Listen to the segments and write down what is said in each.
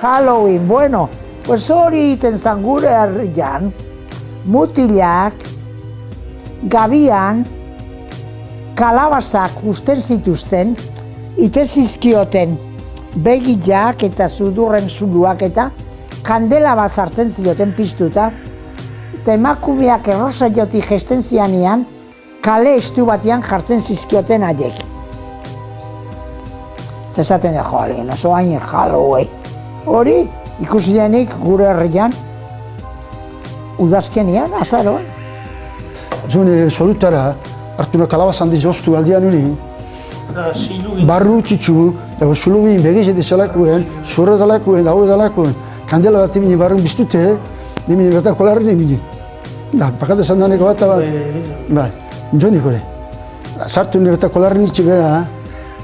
Halloween, bueno, pues hori egiten zan gure herrian, mutilak, gabian, kalabazak usten zituzten, ite zizkioten begiak eta zudurren zuluak eta kandela bat sartzen zioten piztuta, eta emakumeak errosa joti gesten zianean, kale estu batean jartzen zizkioten haiek. Eta esaten da, jo, alien, oso hain Halloween. Hori, ikusi denik gure herrian, udazkenian, azaroan. Zune solutara, hartu na kalabazan diz oztu aldian uri, barru txitsu, dago sulubin begiz edo zelakuen, zurra dalakuen, dago dalakuen, kandela bat emini barrun biztute, emini bat kolarren emini. Da, bakate zandaneko bat bat, bai, jonik hori. Sartu nire bat kolarren itxi bera,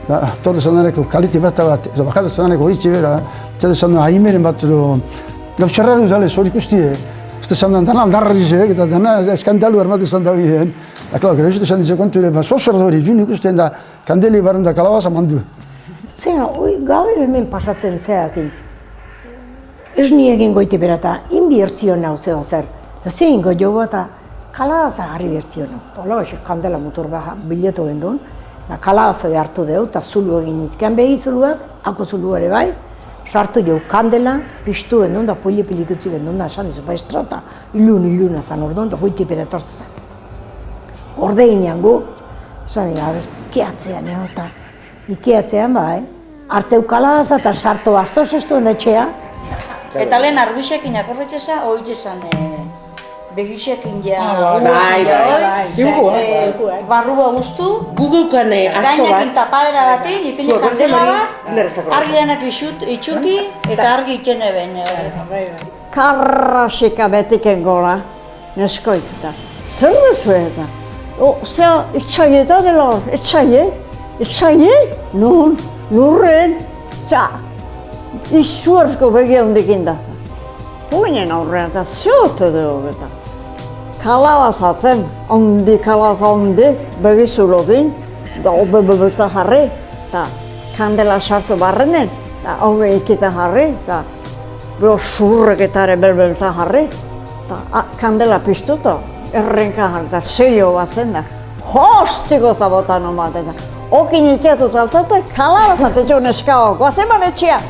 da, todo zandaneko kalite bat bat, ez bakate zandaneko itxi bera, zede zandan ahimeren bat edo, gau xarraru dale, zori ikusti, ez zandan dana aldarrizek, eta dana eskandalu zandan biden. Da, klar, gero ez zandan kontu ere, ba, zozer dori, juni ikusten da, kandeli barren da kalabaza mandu. Zera, oi, gaur hemen pasatzen zeakin. Ez ni egin goite berata, inbiertzio nau zeo zer. Da zein go jo eta kalabaza harri bertzio nau. Ola, eixo, kandela motor baja biletu gendun. Da kalabaza hartu deu, eta zulu egin izkean behi zuluak, ako zulu ere bai. Sartu jo kandela, piztu gendun, da puli pilik utzi gendun, da esan dizu, ba estrata, ilun, iluna zan orduan, da goiti bera etortzen zen. Orde ginean gu, esan dira, ikeatzean, eh, eta ikeatzean bai, hartzeu kalabaza eta sartu asto zestuen etxea, Eta lehen arbixekin akorretxeza, oitezan e, begisekin ja... bai, bai, bai. Dibujua. e, barrua guztu, Gugukan eh, asko gainakin bat. tapadera batean, ifini Zuek kandela hori, bat, lerreztako. argi denak isut, itxuki, eta argi iken eben. karrasika betiken gora, neskoik eta. Zer duzu eta? O, zea, itxaie eta dela hor, itxaie, itxaie, nun, nurren, zea, izuarzko begi handikin da. Puinen aurrean eta ziote dugu eta. Kalabazatzen, handi kalabaza handi, begi zulokin, da obe bebelta jarri, eta kandela sartu barrenen, eta obe ikita jarri, eta Bero surreketare belbelta jarri, eta kandela piztuta, errenka jarri, eta zeio bat zen da, hostiko zabotan omat, eta okin iketu taltate, kalabazat etxo neskago, guazen etxea,